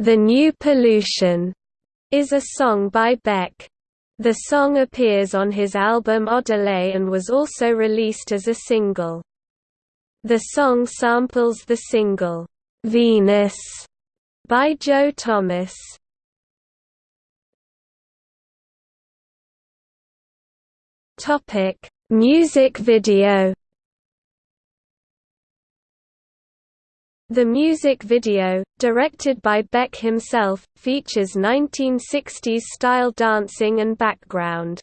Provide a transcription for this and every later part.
The New Pollution is a song by Beck. The song appears on his album Odelay and was also released as a single. The song samples the single, "'Venus' by Joe Thomas. Music video The music video, directed by Beck himself, features 1960s-style dancing and background.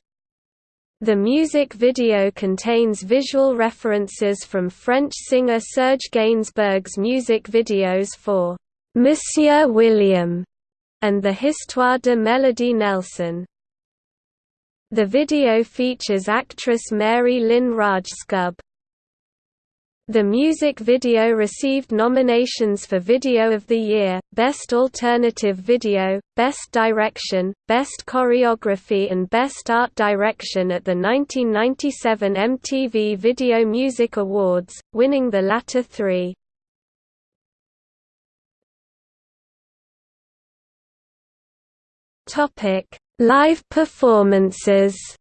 The music video contains visual references from French singer Serge Gainsbourg's music videos for "'Monsieur William' and the Histoire de Melody Nelson. The video features actress Mary Lynn Rajskub. The music video received nominations for Video of the Year, Best Alternative Video, Best Direction, Best Choreography and Best Art Direction at the 1997 MTV Video Music Awards, winning the latter three. Live performances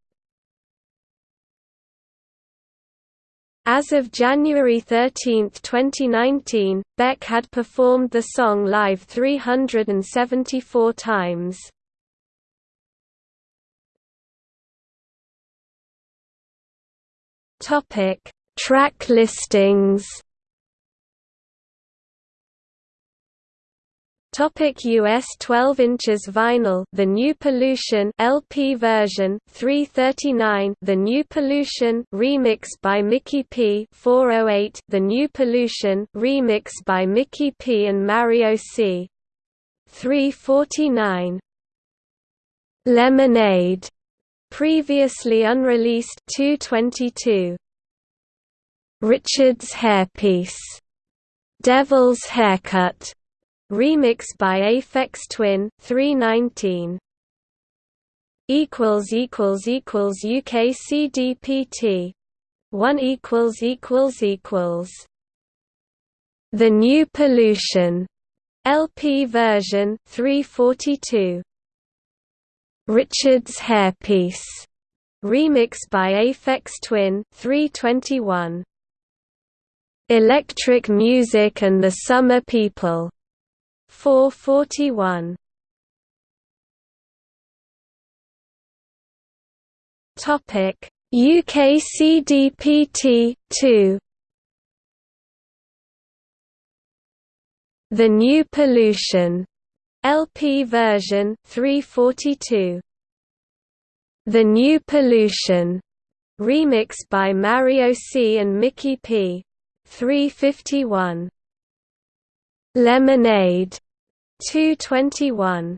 As of January 13, 2019, Beck had performed the song live 374 times. Topic: Track listings Topic US 12 inches vinyl The New Pollution LP version 339 The New Pollution remix by Mickey P 408 The New Pollution remix by Mickey P and Mario C. 349 Lemonade previously unreleased 222 Richard's Hairpiece Devil's Haircut Remix by Aphex Twin 319 equals equals equals UK CDPT 1 equals equals equals. The New Pollution. LP version 342 Richard's Hairpiece. Remix by Aphex Twin 321 Electric Music and the Summer People 441 Topic. UK CDPT 2 The New Pollution. LP version 342 The New Pollution. Remix by Mario C and Mickey P. 351 Lemonade 221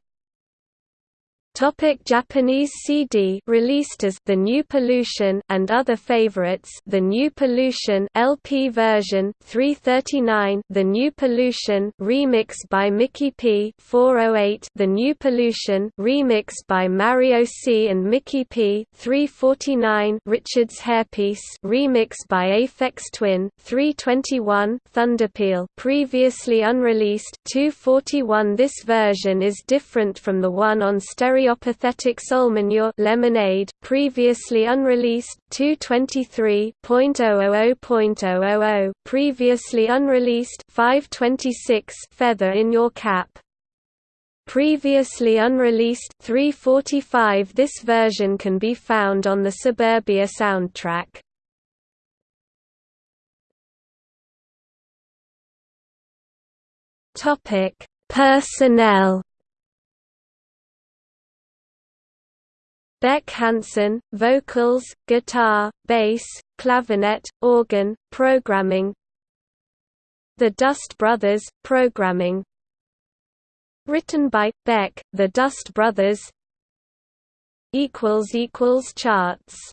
Topic Japanese CD released as The New Pollution and Other Favorites The New Pollution LP version 339 The New Pollution remix by Mickey P 408 The New Pollution remix by Mario C and Mickey P 349 Richard's Hairpiece remix by Aphex Twin 321 Thunderpeel previously unreleased 241 This version is different from the one on stereo Stereopathetic Soulmanure Lemonade, previously unreleased, 223.000.000, previously unreleased, 526 Feather in Your Cap. Previously unreleased 345 This version can be found on the Suburbia soundtrack. Topic: Personnel Beck Hansen, vocals, guitar, bass, clavinet, organ, programming. The Dust Brothers, programming. Written by, Beck, The Dust Brothers. Charts